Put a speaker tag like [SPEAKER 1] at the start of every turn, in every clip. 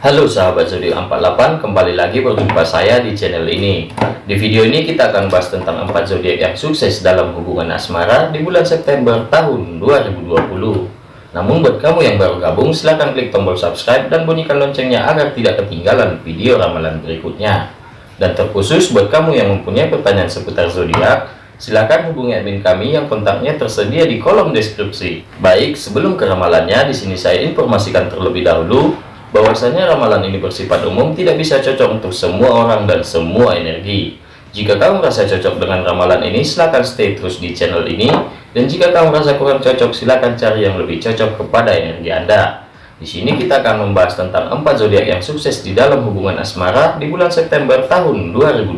[SPEAKER 1] Halo sahabat zodiak 48 kembali lagi berjumpa saya di channel ini. Di video ini kita akan bahas tentang 4 zodiak yang sukses dalam hubungan asmara di bulan September tahun 2020 namun buat kamu yang baru gabung silahkan klik tombol subscribe dan bunyikan loncengnya agar tidak ketinggalan video ramalan berikutnya. Dan terkhusus buat kamu yang mempunyai pertanyaan seputar zodiak silahkan hubungi admin kami yang kontaknya tersedia di kolom deskripsi. Baik sebelum ke ramalannya di sini saya informasikan terlebih dahulu bahwasanya ramalan ini bersifat umum tidak bisa cocok untuk semua orang dan semua energi. Jika kamu merasa cocok dengan ramalan ini silahkan stay terus di channel ini. Dan jika kamu merasa kurang cocok silahkan cari yang lebih cocok kepada energi anda. Di sini kita akan membahas tentang empat zodiak yang sukses di dalam hubungan asmara di bulan September tahun 2020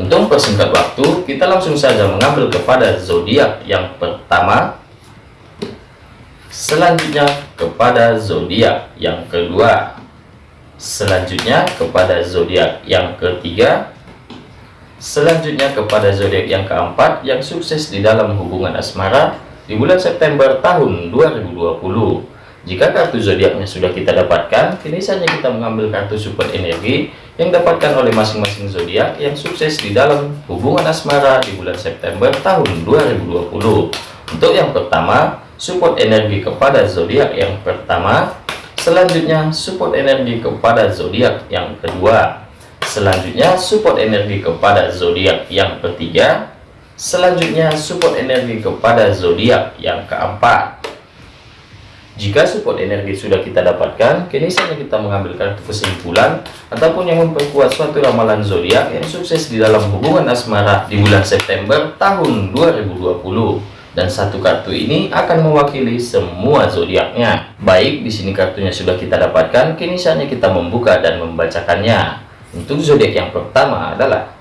[SPEAKER 1] untuk persingkat waktu kita langsung saja mengambil kepada zodiak yang pertama selanjutnya kepada zodiak yang kedua. Selanjutnya kepada zodiak yang ketiga. Selanjutnya kepada zodiak yang keempat yang sukses di dalam hubungan asmara di bulan September tahun 2020 jika kartu zodiaknya sudah kita dapatkan kini saja kita mengambil kartu support energi yang dapatkan oleh masing-masing zodiak yang sukses di dalam hubungan asmara di bulan September tahun 2020 untuk yang pertama support energi kepada zodiak yang pertama. Selanjutnya support energi kepada zodiak yang kedua. Selanjutnya support energi kepada zodiak yang ketiga. Selanjutnya support energi kepada zodiak yang keempat. Jika support energi sudah kita dapatkan kini saatnya kita mengambil kartu kesimpulan ataupun yang memperkuat suatu ramalan zodiak yang sukses di dalam hubungan asmara di bulan September tahun 2020 dan satu kartu ini akan mewakili semua zodiaknya. Baik, di sini kartunya sudah kita dapatkan, kini saatnya kita membuka dan membacakannya. Untuk zodiak yang pertama adalah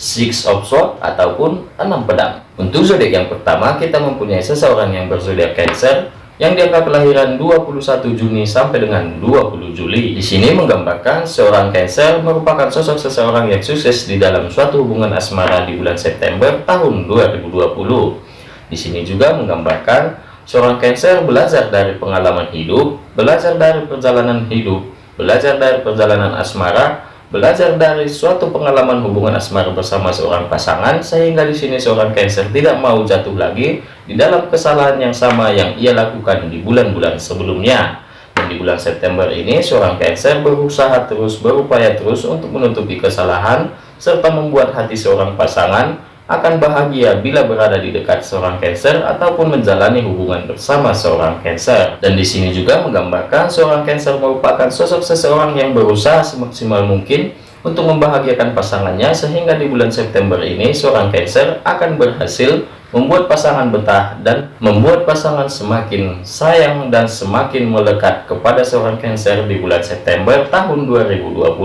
[SPEAKER 1] Six of Swords ataupun enam pedang. Untuk zodiak yang pertama, kita mempunyai seseorang yang berzodiak Cancer yang diangka kelahiran 21 Juni sampai dengan 20 Juli. Di sini menggambarkan seorang Cancer merupakan sosok seseorang yang sukses di dalam suatu hubungan asmara di bulan September tahun 2020. Di sini juga menggambarkan seorang Cancer belajar dari pengalaman hidup, belajar dari perjalanan hidup, belajar dari perjalanan asmara, belajar dari suatu pengalaman hubungan asmara bersama seorang pasangan sehingga di sini seorang Cancer tidak mau jatuh lagi di dalam kesalahan yang sama yang ia lakukan di bulan-bulan sebelumnya. Dan di bulan September ini seorang Cancer berusaha terus berupaya terus untuk menutupi kesalahan serta membuat hati seorang pasangan akan bahagia bila berada di dekat seorang Cancer ataupun menjalani hubungan bersama seorang Cancer. Dan di sini juga menggambarkan seorang Cancer merupakan sosok seseorang yang berusaha semaksimal mungkin untuk membahagiakan pasangannya sehingga di bulan September ini seorang Cancer akan berhasil membuat pasangan betah dan membuat pasangan semakin sayang dan semakin melekat kepada seorang Cancer di bulan September tahun 2020.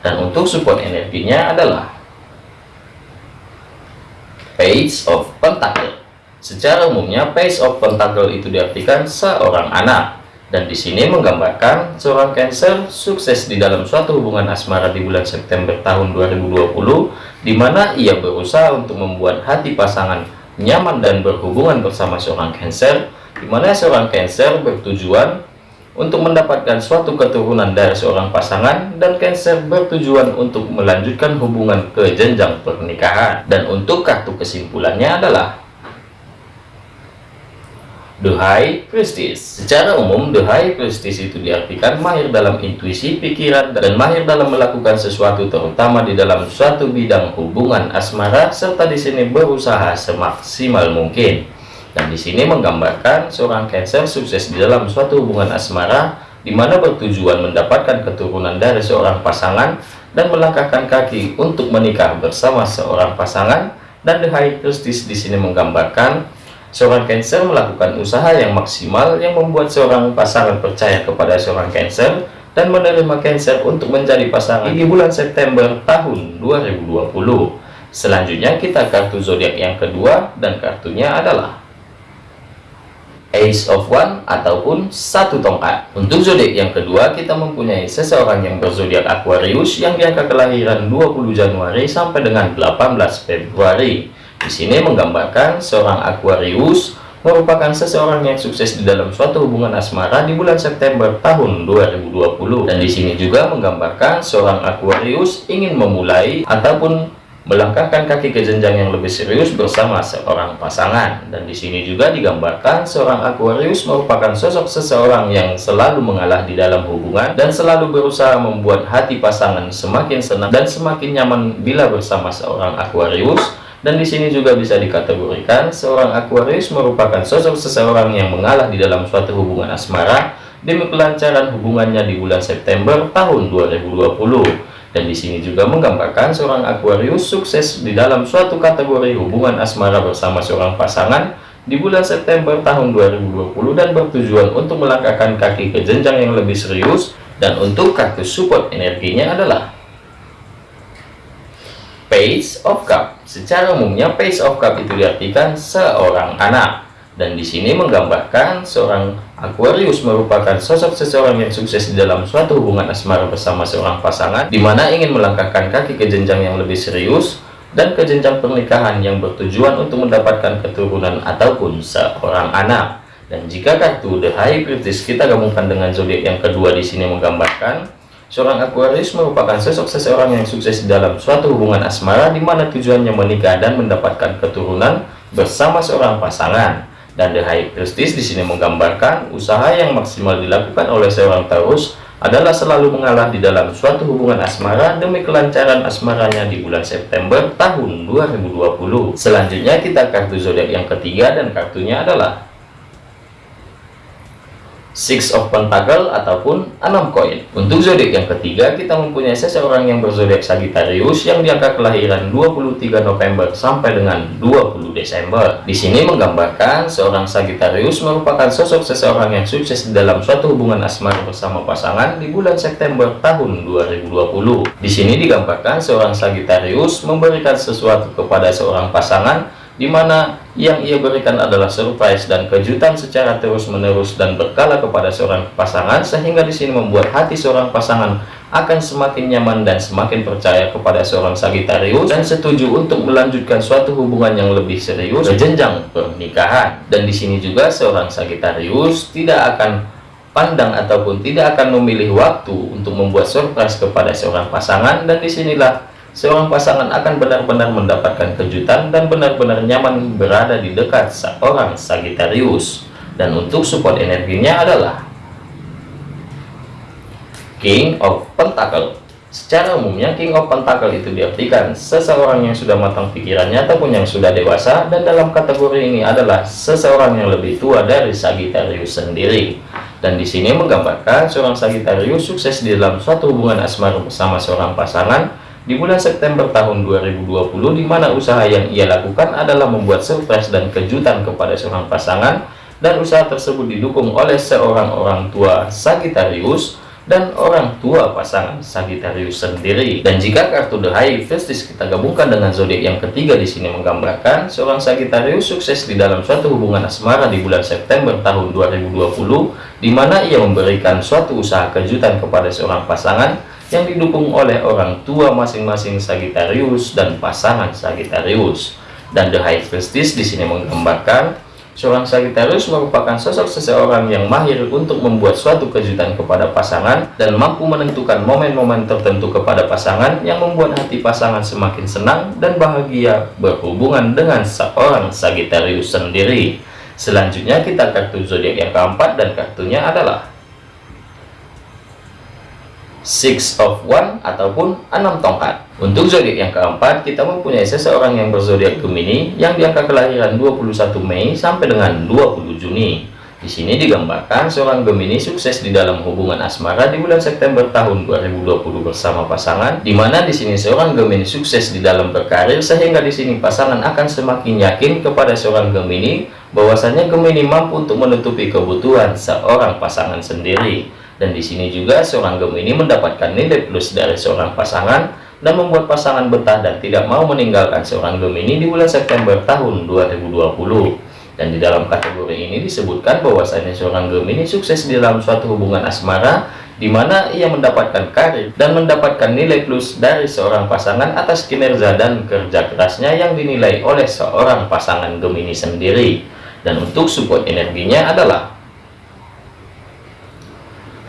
[SPEAKER 1] Dan untuk support energinya adalah Page of Pentacle. Secara umumnya Page of Pentacle itu diartikan seorang anak dan di sini menggambarkan seorang Cancer sukses di dalam suatu hubungan asmara di bulan September tahun 2020 di mana ia berusaha untuk membuat hati pasangan nyaman dan berhubungan bersama seorang Cancer di mana seorang Cancer bertujuan untuk mendapatkan suatu keturunan dari seorang pasangan dan Cancer bertujuan untuk melanjutkan hubungan ke jenjang pernikahan. Dan untuk kartu kesimpulannya adalah The High secara umum The High itu diartikan mahir dalam intuisi pikiran dan mahir dalam melakukan sesuatu terutama di dalam suatu bidang hubungan asmara serta di sini berusaha semaksimal mungkin dan di sini menggambarkan seorang Cancer sukses di dalam suatu hubungan asmara di mana bertujuan mendapatkan keturunan dari seorang pasangan dan melangkahkan kaki untuk menikah bersama seorang pasangan dan The High Priestess di sini menggambarkan seorang Cancer melakukan usaha yang maksimal yang membuat seorang pasangan percaya kepada seorang Cancer dan menerima Cancer untuk menjadi pasangan di bulan September tahun 2020. Selanjutnya kita kartu zodiak yang kedua dan kartunya adalah Ace of One ataupun satu tongkat. Untuk zodiak yang kedua, kita mempunyai seseorang yang berzodiak Aquarius yang diangka kelahiran 20 Januari sampai dengan 18 Februari. Di sini menggambarkan seorang Aquarius merupakan seseorang yang sukses di dalam suatu hubungan asmara di bulan September tahun 2020 dan di sini juga menggambarkan seorang Aquarius ingin memulai ataupun melangkahkan kaki ke jenjang yang lebih serius bersama seorang pasangan dan di sini juga digambarkan seorang Aquarius merupakan sosok seseorang yang selalu mengalah di dalam hubungan dan selalu berusaha membuat hati pasangan semakin senang dan semakin nyaman bila bersama seorang Aquarius dan di sini juga bisa dikategorikan seorang Aquarius merupakan sosok seseorang yang mengalah di dalam suatu hubungan asmara demi kelancaran hubungannya di bulan September tahun 2020. Dan di sini juga menggambarkan seorang Aquarius sukses di dalam suatu kategori hubungan asmara bersama seorang pasangan di bulan September tahun 2020 dan bertujuan untuk melangkahkan kaki ke jenjang yang lebih serius dan untuk kartu support energinya adalah Page of Cup. Secara umumnya Page of Cup itu diartikan seorang anak. Dan di sini menggambarkan seorang Aquarius merupakan sosok seseorang yang sukses di dalam suatu hubungan asmara bersama seorang pasangan, di mana ingin melangkahkan kaki ke jenjang yang lebih serius dan ke jenjang pernikahan yang bertujuan untuk mendapatkan keturunan ataupun seorang anak. Dan jika kartu The High Priestess kita gabungkan dengan zodiak yang kedua di sini menggambarkan Seorang Aquarius merupakan sosok seseorang yang sukses dalam suatu hubungan asmara di mana tujuannya menikah dan mendapatkan keturunan bersama seorang pasangan. Dan The High Priestess di sini menggambarkan usaha yang maksimal dilakukan oleh seorang Taurus adalah selalu mengalah di dalam suatu hubungan asmara demi kelancaran asmaranya di bulan September tahun 2020. Selanjutnya kita kartu zodiak yang ketiga dan kartunya adalah Six of Pentacle ataupun enam koin. Untuk zodiak yang ketiga, kita mempunyai seseorang yang berzodiak Sagittarius yang diangka kelahiran 23 November sampai dengan 20 Desember. Di sini menggambarkan seorang Sagittarius merupakan sosok seseorang yang sukses dalam suatu hubungan asmara bersama pasangan di bulan September tahun 2020. Di sini digambarkan seorang Sagittarius memberikan sesuatu kepada seorang pasangan di mana yang ia berikan adalah surprise dan kejutan secara terus-menerus dan berkala kepada seorang pasangan sehingga di sini membuat hati seorang pasangan akan semakin nyaman dan semakin percaya kepada seorang Sagitarius dan setuju untuk melanjutkan suatu hubungan yang lebih serius ke jenjang pernikahan. Dan di sini juga seorang Sagitarius tidak akan pandang ataupun tidak akan memilih waktu untuk membuat surprise kepada seorang pasangan. Dan di sinilah seorang pasangan akan benar-benar mendapatkan kejutan dan benar-benar nyaman berada di dekat seorang Sagittarius. Dan untuk support energinya adalah King of Pentacle. Secara umumnya King of Pentacle itu diartikan seseorang yang sudah matang pikirannya ataupun yang sudah dewasa dan dalam kategori ini adalah seseorang yang lebih tua dari Sagittarius sendiri. Dan di sini menggambarkan seorang Sagittarius sukses di dalam suatu hubungan asmara bersama seorang pasangan di bulan September tahun 2020 di mana usaha yang ia lakukan adalah membuat surprise dan kejutan kepada seorang pasangan dan usaha tersebut didukung oleh seorang orang tua Sagittarius dan orang tua pasangan Sagittarius sendiri. Dan jika kartu The High Priestess kita gabungkan dengan zodiak yang ketiga di sini menggambarkan seorang Sagittarius sukses di dalam suatu hubungan asmara di bulan September tahun 2020 di mana ia memberikan suatu usaha kejutan kepada seorang pasangan yang didukung oleh orang tua masing-masing Sagittarius dan pasangan Sagittarius. Dan The High Priestess di sini menggambarkan seorang Sagittarius merupakan sosok seseorang yang mahir untuk membuat suatu kejutan kepada pasangan dan mampu menentukan momen-momen tertentu kepada pasangan yang membuat hati pasangan semakin senang dan bahagia berhubungan dengan seorang Sagittarius sendiri. Selanjutnya kita kartu zodiak yang keempat dan kartunya adalah six of one ataupun enam tongkat. Untuk zodiak yang keempat kita mempunyai seseorang yang berzodiak Gemini yang diangka kelahiran 21 Mei sampai dengan 20 Juni. Di sini digambarkan seorang Gemini sukses di dalam hubungan asmara di bulan September tahun 2020 bersama pasangan di mana di sini seorang Gemini sukses di dalam berkarir sehingga di sini pasangan akan semakin yakin kepada seorang Gemini bahwasanya Gemini mampu untuk menutupi kebutuhan seorang pasangan sendiri dan di sini juga seorang Gemini mendapatkan nilai plus dari seorang pasangan dan membuat pasangan betah dan tidak mau meninggalkan seorang Gemini di bulan September tahun 2020 dan di dalam kategori ini disebutkan bahwasanya seorang Gemini sukses di dalam suatu hubungan asmara di mana ia mendapatkan karir dan mendapatkan nilai plus dari seorang pasangan atas kinerja dan kerja kerasnya yang dinilai oleh seorang pasangan Gemini sendiri. Dan untuk support energinya adalah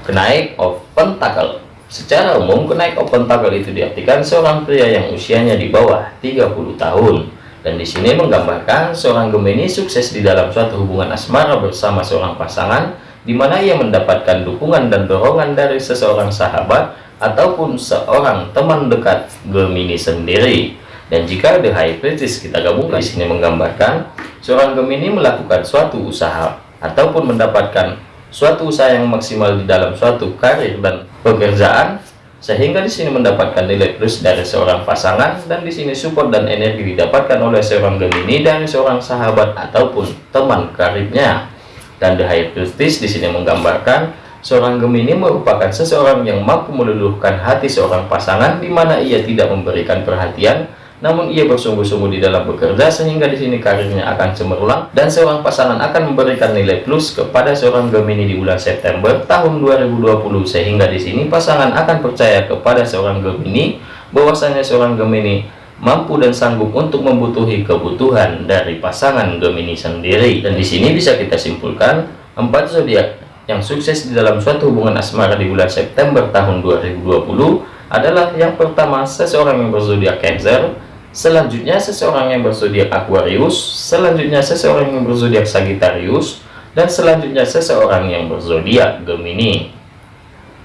[SPEAKER 1] kenaik of pentacle secara umum kenaik of pentacle itu diartikan seorang pria yang usianya di bawah 30 tahun. Dan di sini menggambarkan seorang Gemini sukses di dalam suatu hubungan asmara bersama seorang pasangan di mana ia mendapatkan dukungan dan dorongan dari seseorang sahabat ataupun seorang teman dekat Gemini sendiri. Dan jika the high priestess kita gabungkan. Di sini menggambarkan seorang Gemini melakukan suatu usaha ataupun mendapatkan suatu usaha yang maksimal di dalam suatu karir dan pekerjaan sehingga di sini mendapatkan nilai plus dari seorang pasangan dan di sini support dan energi didapatkan oleh seorang Gemini dari seorang sahabat ataupun teman karibnya. Dan the high priestess di sini menggambarkan seorang Gemini merupakan seseorang yang mampu meluluhkan hati seorang pasangan di mana ia tidak memberikan perhatian namun ia bersungguh-sungguh di dalam bekerja sehingga di sini karirnya akan cemerlang dan seorang pasangan akan memberikan nilai plus kepada seorang Gemini di bulan September tahun 2020 sehingga di sini pasangan akan percaya kepada seorang Gemini bahwasanya seorang Gemini mampu dan sanggup untuk membutuhi kebutuhan dari pasangan Gemini sendiri. Dan di sini bisa kita simpulkan empat zodiak yang sukses di dalam suatu hubungan asmara di bulan September tahun 2020 adalah yang pertama seseorang yang berzodiak Cancer Selanjutnya seseorang yang berzodiak Aquarius, selanjutnya seseorang yang berzodiak Sagittarius, dan selanjutnya seseorang yang berzodiak Gemini.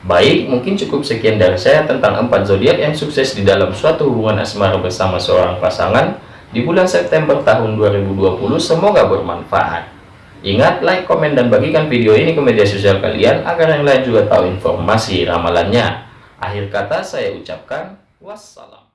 [SPEAKER 1] Baik, mungkin cukup sekian dari saya tentang empat zodiak yang sukses di dalam suatu hubungan asmara bersama seorang pasangan di bulan September tahun 2020. Semoga bermanfaat. Ingat, like, komen, dan bagikan video ini ke media sosial kalian agar yang lain juga tahu informasi ramalannya. Akhir kata saya ucapkan wassalam.